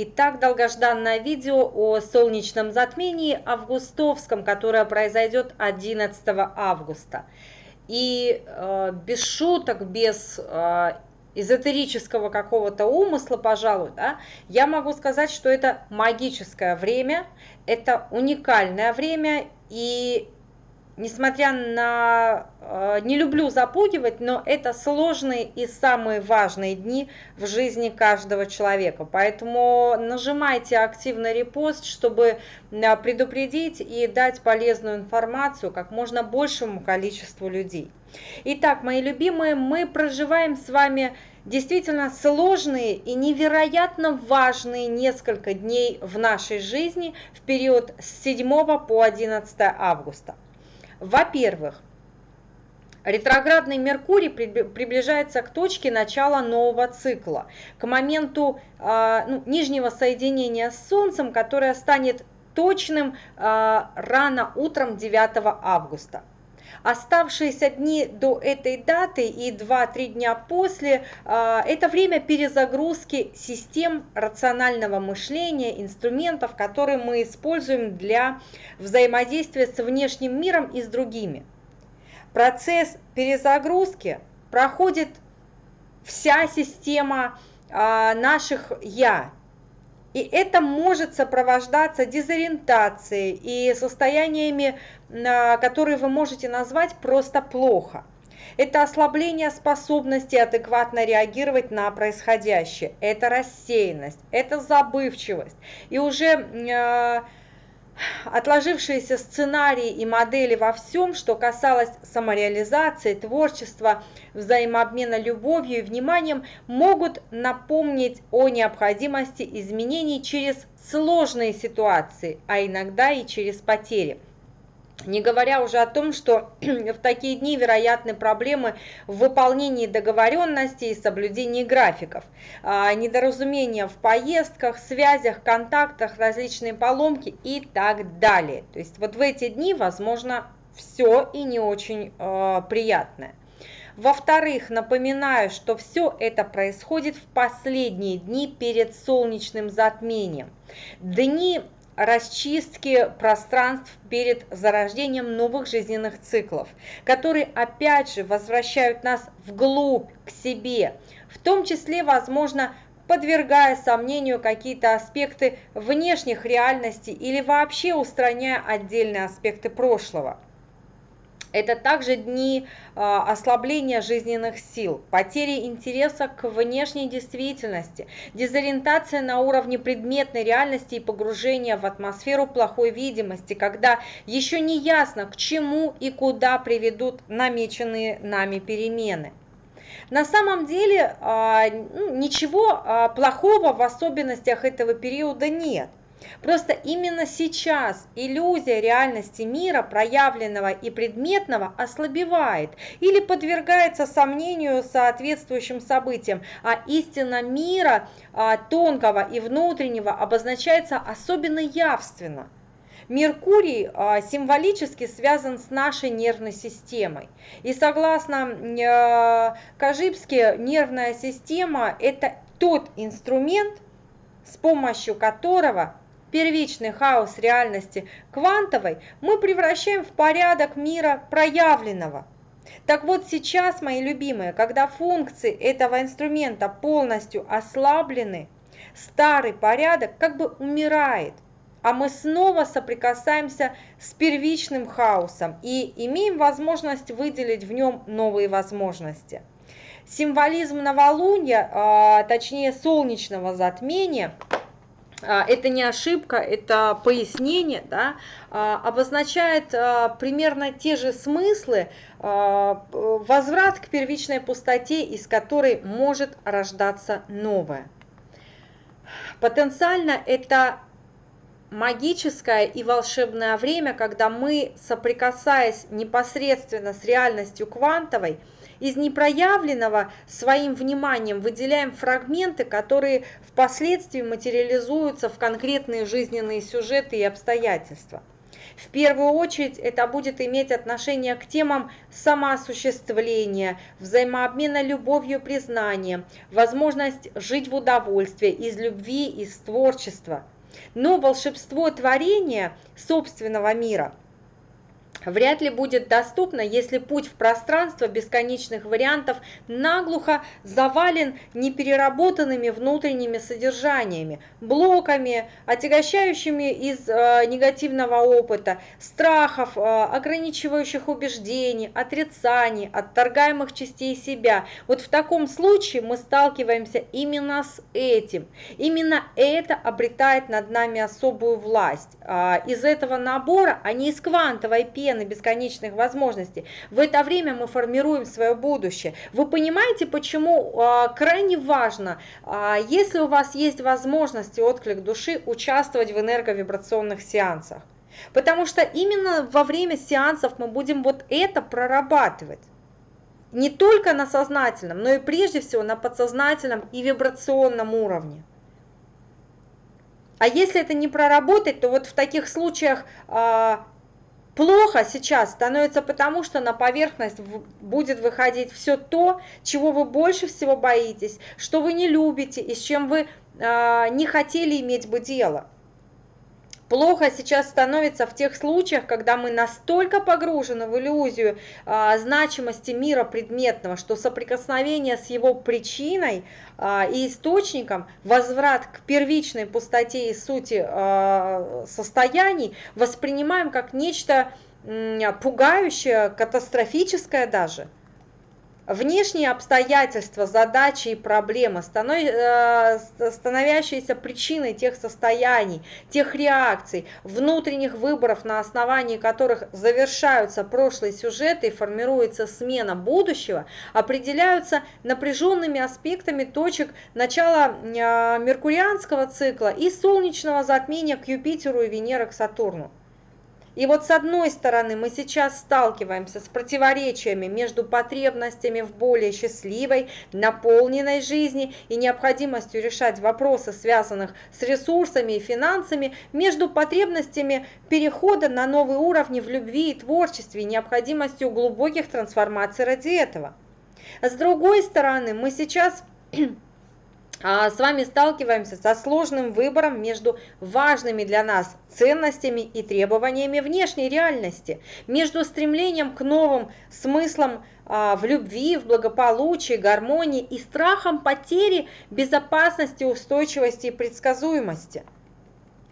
Итак, долгожданное видео о солнечном затмении августовском, которое произойдет 11 августа. И э, без шуток, без э, эзотерического какого-то умысла, пожалуй, да, я могу сказать, что это магическое время, это уникальное время, и несмотря на... Э, не люблю запугивать, но это сложные и самые важные дни в жизни каждого человека. Поэтому нажимайте активный репост, чтобы э, предупредить и дать полезную информацию как можно большему количеству людей. Итак, мои любимые, мы проживаем с вами действительно сложные и невероятно важные несколько дней в нашей жизни в период с 7 по 11 августа. Во-первых, Ретроградный Меркурий приближается к точке начала нового цикла, к моменту э, ну, нижнего соединения с Солнцем, которое станет точным э, рано утром 9 августа. Оставшиеся дни до этой даты и 2-3 дня после а, – это время перезагрузки систем рационального мышления, инструментов, которые мы используем для взаимодействия с внешним миром и с другими. Процесс перезагрузки проходит вся система а, наших «я», и это может сопровождаться дезориентацией и состояниями, а, которые вы можете назвать просто плохо. Это ослабление способности адекватно реагировать на происходящее, это рассеянность, это забывчивость. И уже а, отложившиеся сценарии и модели во всем, что касалось самореализации, творчества, взаимообмена любовью и вниманием, могут напомнить о необходимости изменений через сложные ситуации, а иногда и через потери. Не говоря уже о том, что в такие дни вероятны проблемы в выполнении договоренностей и соблюдении графиков, а, недоразумения в поездках, связях, контактах, различные поломки и так далее. То есть вот в эти дни возможно все и не очень э, приятное. Во-вторых, напоминаю, что все это происходит в последние дни перед солнечным затмением. Дни расчистки пространств перед зарождением новых жизненных циклов, которые опять же возвращают нас вглубь к себе, в том числе, возможно, подвергая сомнению какие-то аспекты внешних реальностей или вообще устраняя отдельные аспекты прошлого. Это также дни а, ослабления жизненных сил, потери интереса к внешней действительности, дезориентация на уровне предметной реальности и погружение в атмосферу плохой видимости, когда еще не ясно, к чему и куда приведут намеченные нами перемены. На самом деле а, ну, ничего а, плохого в особенностях этого периода нет. Просто именно сейчас иллюзия реальности мира, проявленного и предметного, ослабевает или подвергается сомнению соответствующим событиям, а истина мира а, тонкого и внутреннего обозначается особенно явственно. Меркурий а, символически связан с нашей нервной системой. И согласно а, Кажибске, нервная система – это тот инструмент, с помощью которого первичный хаос реальности квантовой мы превращаем в порядок мира проявленного. Так вот сейчас, мои любимые, когда функции этого инструмента полностью ослаблены, старый порядок как бы умирает, а мы снова соприкасаемся с первичным хаосом и имеем возможность выделить в нем новые возможности. Символизм новолуния, а, точнее солнечного затмения – это не ошибка, это пояснение, да, а, обозначает а, примерно те же смыслы, возврат к первичной пустоте, из которой может рождаться новое. Потенциально это магическое и волшебное время, когда мы, соприкасаясь непосредственно с реальностью квантовой, из непроявленного своим вниманием выделяем фрагменты, которые впоследствии материализуются в конкретные жизненные сюжеты и обстоятельства. В первую очередь это будет иметь отношение к темам самоосуществления, взаимообмена любовью и признанием, возможность жить в удовольствии, из любви, из творчества. Но волшебство творения собственного мира – вряд ли будет доступно, если путь в пространство бесконечных вариантов наглухо завален непереработанными внутренними содержаниями, блоками, отягощающими из э, негативного опыта, страхов, э, ограничивающих убеждений, отрицаний, отторгаемых частей себя. Вот в таком случае мы сталкиваемся именно с этим. Именно это обретает над нами особую власть. Э, из этого набора, а не из квантовой пены, вселенной бесконечных возможностей. В это время мы формируем свое будущее. Вы понимаете, почему а, крайне важно, а, если у вас есть возможность и отклик души, участвовать в энерговибрационных сеансах. Потому что именно во время сеансов мы будем вот это прорабатывать. Не только на сознательном, но и прежде всего на подсознательном и вибрационном уровне. А если это не проработать, то вот в таких случаях а, Плохо сейчас становится потому, что на поверхность будет выходить все то, чего вы больше всего боитесь, что вы не любите и с чем вы э, не хотели иметь бы дело. Плохо сейчас становится в тех случаях, когда мы настолько погружены в иллюзию а, значимости мира предметного, что соприкосновение с его причиной а, и источником, возврат к первичной пустоте и сути а, состояний воспринимаем как нечто пугающее, катастрофическое даже – Внешние обстоятельства, задачи и проблемы, э, становящиеся причиной тех состояний, тех реакций, внутренних выборов, на основании которых завершаются прошлые сюжеты и формируется смена будущего, определяются напряженными аспектами точек начала э, меркурианского цикла и солнечного затмения к Юпитеру и Венеры к Сатурну. И вот с одной стороны мы сейчас сталкиваемся с противоречиями между потребностями в более счастливой, наполненной жизни и необходимостью решать вопросы, связанных с ресурсами и финансами, между потребностями перехода на новые уровни в любви и творчестве и необходимостью глубоких трансформаций ради этого. С другой стороны, мы сейчас с вами сталкиваемся со сложным выбором между важными для нас ценностями и требованиями внешней реальности, между стремлением к новым смыслам а, в любви, в благополучии, гармонии и страхом потери безопасности, устойчивости и предсказуемости –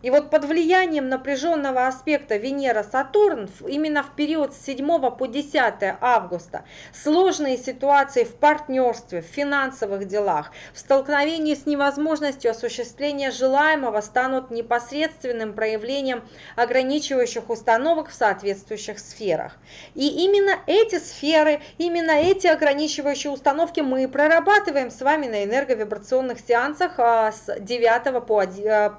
и вот под влиянием напряженного аспекта Венера-Сатурн именно в период с 7 по 10 августа сложные ситуации в партнерстве, в финансовых делах, в столкновении с невозможностью осуществления желаемого станут непосредственным проявлением ограничивающих установок в соответствующих сферах. И именно эти сферы, именно эти ограничивающие установки мы прорабатываем с вами на энерговибрационных сеансах а, с 9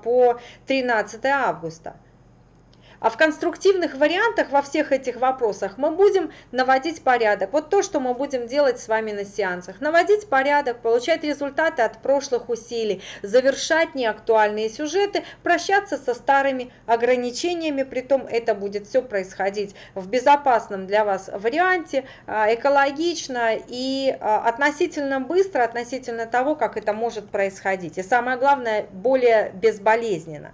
по 13 13 августа. А в конструктивных вариантах во всех этих вопросах мы будем наводить порядок. Вот то, что мы будем делать с вами на сеансах. Наводить порядок, получать результаты от прошлых усилий, завершать неактуальные сюжеты, прощаться со старыми ограничениями. Притом это будет все происходить в безопасном для вас варианте, а, экологично и а, относительно быстро, относительно того, как это может происходить. И самое главное, более безболезненно.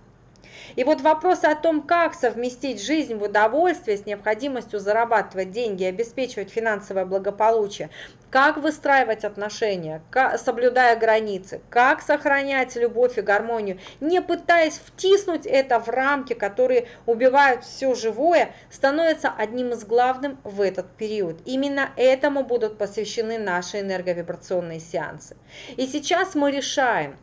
И вот вопрос о том, как совместить жизнь в удовольствие с необходимостью зарабатывать деньги и обеспечивать финансовое благополучие, как выстраивать отношения, соблюдая границы, как сохранять любовь и гармонию, не пытаясь втиснуть это в рамки, которые убивают все живое, становится одним из главных в этот период. Именно этому будут посвящены наши энерговибрационные сеансы. И сейчас мы решаем,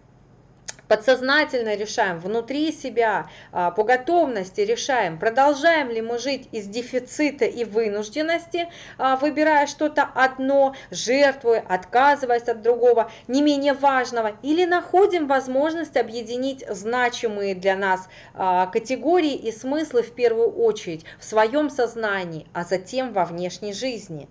подсознательно решаем, внутри себя, а, по готовности решаем, продолжаем ли мы жить из дефицита и вынужденности, а, выбирая что-то одно, жертвуя, отказываясь от другого, не менее важного, или находим возможность объединить значимые для нас а, категории и смыслы в первую очередь в своем сознании, а затем во внешней жизни.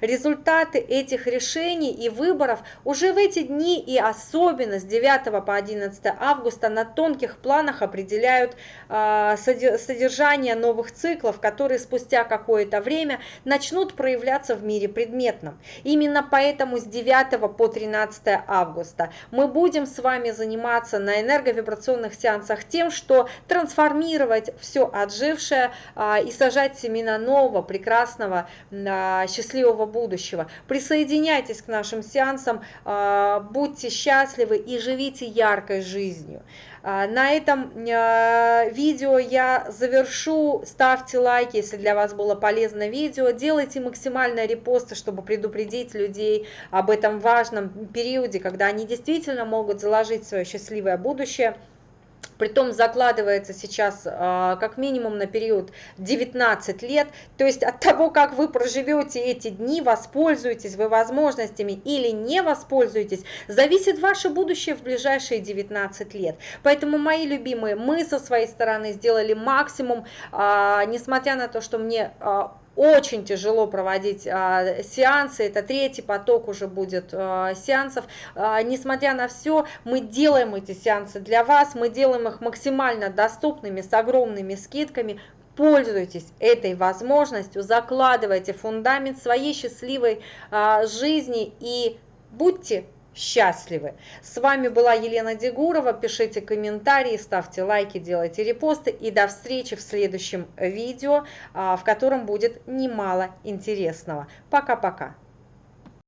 Результаты этих решений и выборов уже в эти дни и особенно с 9 по 11 августа на тонких планах определяют а, содержание новых циклов, которые спустя какое-то время начнут проявляться в мире предметном. Именно поэтому с 9 по 13 августа мы будем с вами заниматься на энерговибрационных сеансах тем, что трансформировать все отжившее а, и сажать семена нового, прекрасного, а, счастливого будущего. Присоединяйтесь к нашим сеансам, будьте счастливы и живите яркой жизнью. А, на этом а, видео я завершу. Ставьте лайки, если для вас было полезно видео. Делайте максимально репосты, чтобы предупредить людей об этом важном периоде, когда они действительно могут заложить свое счастливое будущее. Притом закладывается сейчас а, как минимум на период 19 лет. То есть от того, как вы проживете эти дни, воспользуетесь вы возможностями или не воспользуетесь, зависит ваше будущее в ближайшие 19 лет. Поэтому, мои любимые, мы со своей стороны сделали максимум, а, несмотря на то, что мне а, очень тяжело проводить а, сеансы, это третий поток уже будет а, сеансов. А, несмотря на все, мы делаем эти сеансы для вас, мы делаем их максимально доступными, с огромными скидками. Пользуйтесь этой возможностью, закладывайте фундамент своей счастливой а, жизни и будьте счастливы. С вами была Елена Дегурова. Пишите комментарии, ставьте лайки, делайте репосты. И до встречи в следующем видео, а, в котором будет немало интересного. Пока-пока.